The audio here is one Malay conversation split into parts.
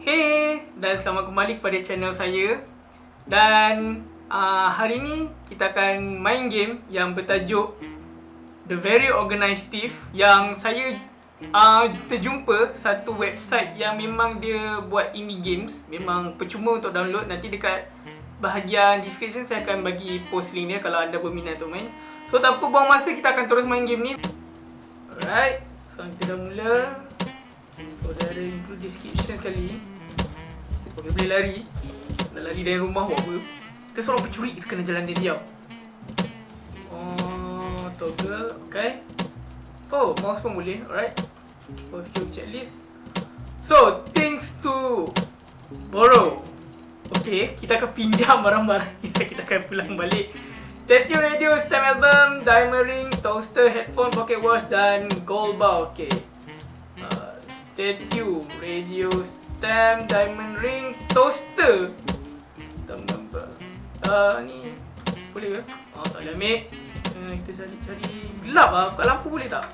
Hey dan selamat kembali kepada channel saya. Dan uh, hari ni kita akan main game yang bertajuk The Very Organized Thief Yang saya uh, terjumpa satu website yang memang dia buat indie games. Memang percuma untuk download. Nanti dekat bahagian description saya akan bagi post link dia kalau anda berminat untuk main. So tanpa buang masa kita akan terus main game ni. Alright, so kita dah mula. So dia ada include description sekali Okay, boleh lari. Nak lari dari rumah buat apa? Kita seorang pencuri, kita kena jalan dia diam. Oh, toggle, okay. Oh, mouse pun boleh, alright. Oh, view checklist. So, things to borrow. Okay, kita akan pinjam barang-barang. Kita akan pulang balik. Statue radio, stem album, diamond ring, toaster, headphone, pocket watch dan gold bar. Okay. Uh, Statue, radio, stem, diamond ring, toaster. Tam number uh, Ni. Boleh ke? Oh tak boleh ambil. Uh, Kita cari-cari Gelap lah, buka lampu boleh tak?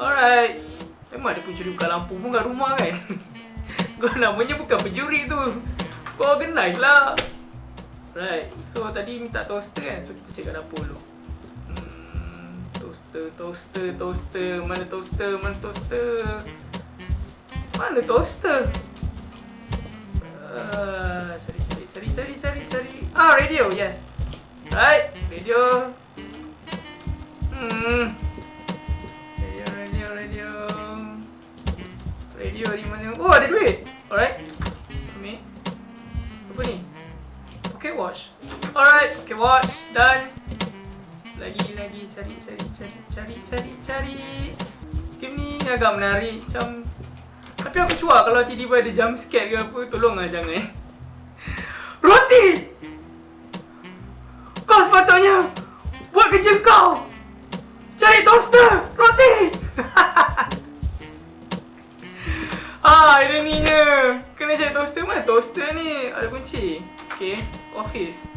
Alright. Memang ada pencuri buka lampu pun kat rumah kan? Kau namanya bukan pencuri tu. Kau organize lah. Right, so tadi minta toaster kan? So kita cek kat dapur dulu. Hmm, Toaster, toaster, toaster. Mana toaster, mana toaster? Mana toaster Uh, cari, cari, cari, cari, cari, cari. Ah, radio, yes. Right, radio. Hmm. Radio, radio, radio. Radio di mana? Oh, ada duit. Alright. Ambil. Apa ni? Okay, watch. Alright, okay, watch. Done. Lagi, lagi. Cari, cari, cari, cari, cari, cari. Game ni agak menarik. Macam tapi aku cuak kalau tiba-tiba ada jump scare ke apa, tolonglah jangan. Roti! Kau sepatutnya buat kerja kau! Cari toaster! Roti! ah, ironinya. Kena cari toaster mana? Toaster ni ada kunci. Okay, office.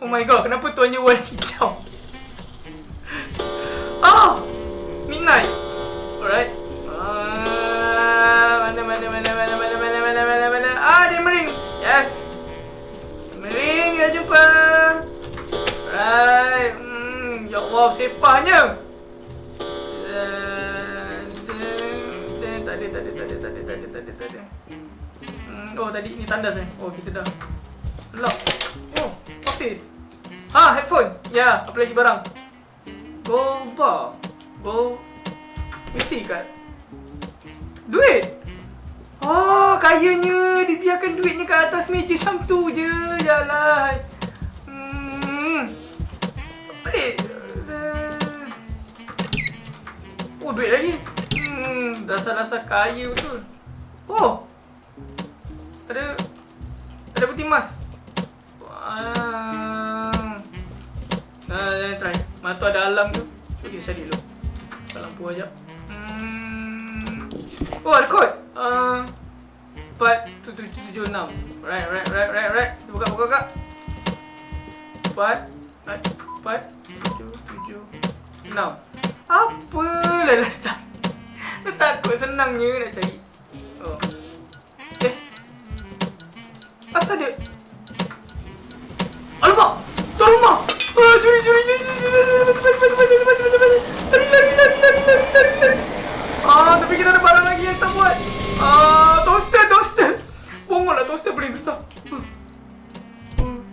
Oh my god, kenapa tuannya hijau? tadi tadi tadi tadi hmm oh tadi ni tanda saya oh kita dah lock oh office ha headphone ya apa lagi barang go bar go mesti kat Duit? Oh, kayanya dibiarkan duitnya kat atas meja macam tu je. Jalan. Hmm. Pelik. Oh, duit lagi. Hmm, dasar-dasar kaya betul. Oh. Ada ada putih emas. Wah. Nah, try. Mata ada alam tu. Cuba cari dulu. Lampu ajak. Oh, ada kod. Uh, 4776. Right, right, right, right, right. Buka, buka, buka. 4, 4, 7, 7, 6. Apalah dasar. Takut senangnya nak cari. Oh. Eh. Asal dia. Alamak. Tuan rumah. Ah, curi, curi, curi, curi, curi, curi, curi, curi, curi, curi, curi, curi, curi, curi, curi, curi, curi, curi, Ah, tapi kita ada barang lagi yang kita buat. Ah, toaster, toaster. Bongol lah toaster beri susah. Tuan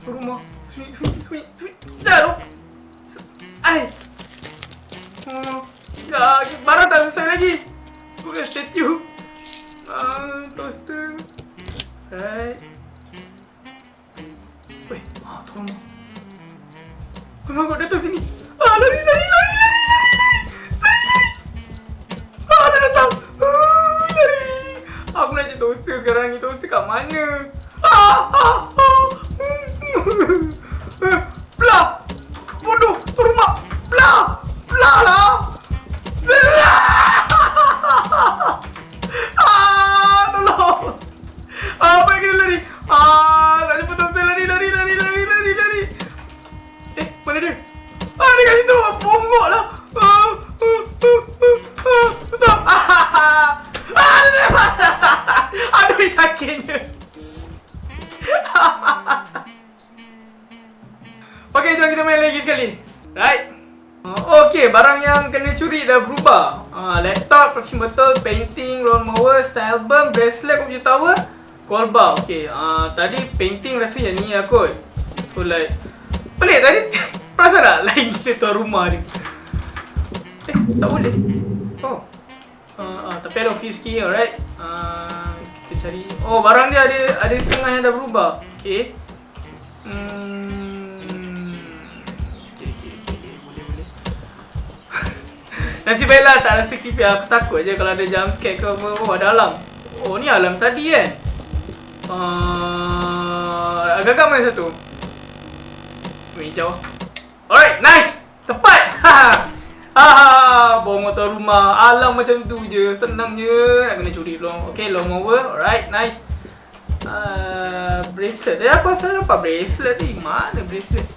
rumah. sweet, sweet, sweet, sweet. Dah, oh. Ai. Ya, barang tak selesai lagi. Sekarang ni. Toaster kat mana? Ah! Ah! Ah! Uh, okay, barang yang kena curi dah berubah. Uh, laptop, perfume bottle, painting, roll mower, style album, bracelet, computer tower, gold bar. Okay, uh, tadi painting rasa yang ni lah kot. So like, pelik tadi. Perasan tak? Lain gila tuan rumah ni. Eh, tak boleh. Oh. Uh, uh, tapi ada office key, alright. Uh, kita cari. Oh, barang dia ada ada setengah yang dah berubah. Okay. Hmm. Nasib baiklah tak rasa creepy. Aku takut je kalau ada jump scare ke apa. Oh, ada alam. Oh, ni alam tadi kan? Uh, agak-agak mana satu? Ini jauh. Alright, nice! Tepat! Haha! Bawa motor rumah. Alam macam tu je. Senang je. Nak kena curi long. Okay, long over. Alright, nice. Uh, bracelet. Eh, aku asal nampak bracelet ni. Mana bracelet?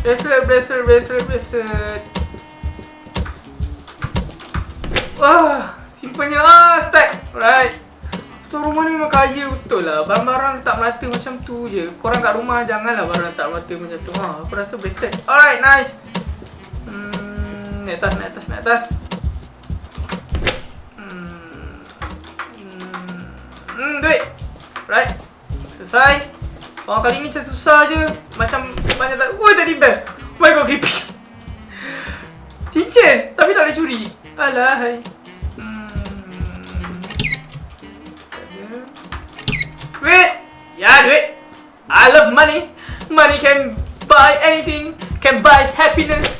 Bracelet, bracelet, bracelet, bracelet. Wah, simpannya. Ah, start. Alright. Tuan rumah ni memang kaya betul lah. Barang-barang letak melata macam tu je. Korang kat rumah janganlah barang letak melata macam tu. Ha, aku rasa bracelet. Alright, nice. Hmm naik atas, naik atas, naik atas. Hmm. Hmm, hmm duit. Right. Selesai. Orang kali ni macam susah je. Macam banyak tak. Woi, tadi bell. Oh my god, creepy. Cincin. Tapi tak boleh curi. Hai. Hmm. Duit. Ya, duit. I love money. Money can buy anything. Can buy happiness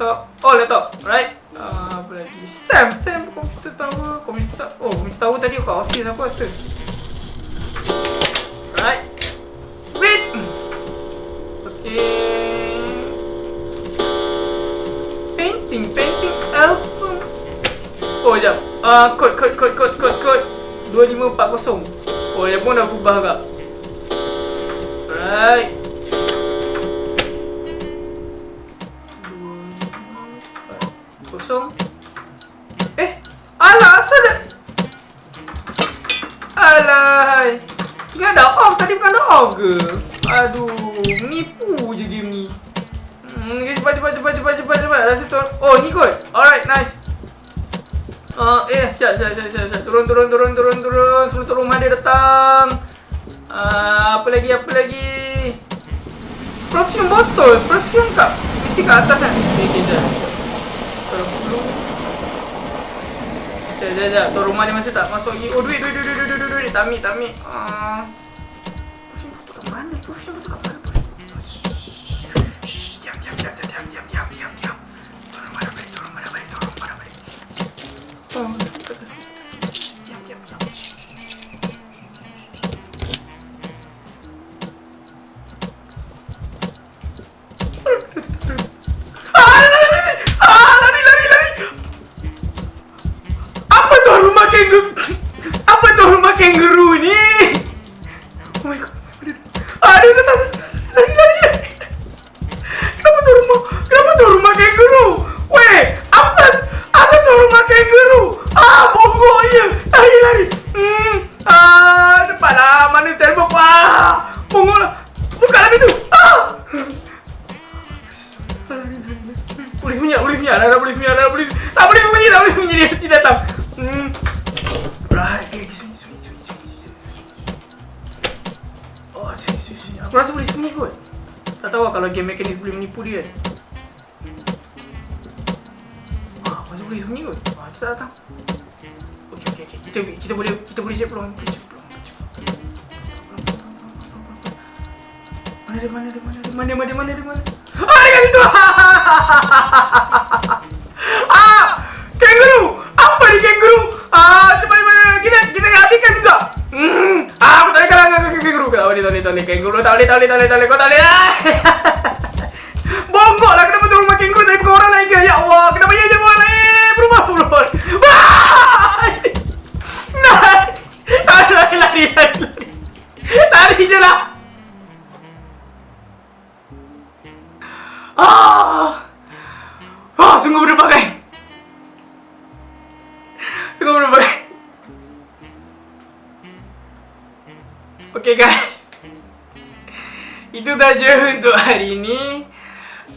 laptop. Oh, laptop. Right. Uh, apa lagi? Stamp. Stamp. Komputer tower. Komputer. Oh, komputer tower tadi kat office aku rasa. Right. Wait. Okay. Painting. Painting album. Oh, jap. Uh, code, code, code, code, code, code. 2540. Oh, dia pun dah berubah agak. Right. kosong Alah asal dah Alah Ingat dah off tadi bukan dah off ke Aduh Menipu je game ni Hmm, cepat, cepat, cepat, cepat, cepat, cepat. Rasa tu. Oh, ni kot. Alright, nice. Uh, eh, siap, siap, siap, siap, siap. Turun, turun, turun, turun, turun. Sebelum turun rumah dia datang. Uh, apa lagi, apa lagi? Perfume botol. Perfume kat. Mesti kat atas kan? Okay, okay, jap. Sekejap, sekejap, sekejap. Tuan rumah ni masih tak masuk lagi. Oh, duit, duit, duit, duit, duit, duit, duit. Tak ambil, tak ambil. Uh, Polis punya, polis punya, ada polis punya, ada polis. Tak boleh bunyi, tak boleh bunyi dia datang. Hmm. Right, eh, sini, sini, sini, sini, Oh. Aku rasa boleh sembunyi kot. Tak tahu lah kalau game mekanik boleh menipu dia. Ah, masa boleh sembunyi kot. Ah, kita datang. Okey, okey, okey. Kita, kita boleh, kita boleh cek peluang. Kita cek peluang. Mana dia, mana dia, mana dia, mana dia, mana dia, mana dia, mana dia. Ah, ah! Kangaroo! Apa ni kangaroo? Ah, cepat kita kita habiskan juga. Hmm. Ah, aku boleh kalah dengan kangaroo. Tak boleh, tak boleh, tak boleh. Kangaroo boleh, tak boleh, tak boleh, tak boleh. Kau tak boleh. Bongkok lah kenapa tu rumah kangaroo tapi bukan orang lain ke? Ya Allah, kenapa ia jadi orang lain? Berubah, berubah. Wah! Lari, lari, lari, lari. Lari je lah. Okay guys. Itu saja untuk hari ini.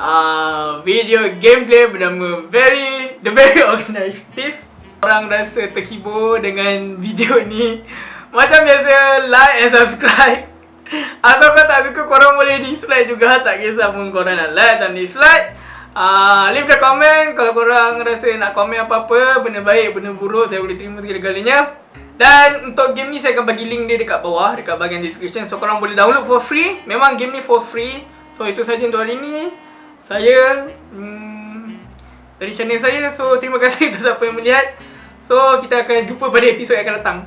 Uh, video gameplay bernama very the very organized Steve. Orang rasa terhibur dengan video ni. Macam biasa, like and subscribe. Atau kau tak suka, korang boleh dislike juga. Tak kisah pun korang nak like dan dislike. Uh, leave the comment kalau korang rasa nak komen apa-apa Benda baik, benda buruk, saya boleh terima segala-galanya Dan untuk game ni saya akan bagi link dia dekat bawah Dekat bahagian description. So korang boleh download for free. Memang game ni for free. So itu saja untuk hari ni. Saya hmm, Dari channel saya. So terima kasih untuk siapa yang melihat. So kita akan jumpa pada episod yang akan datang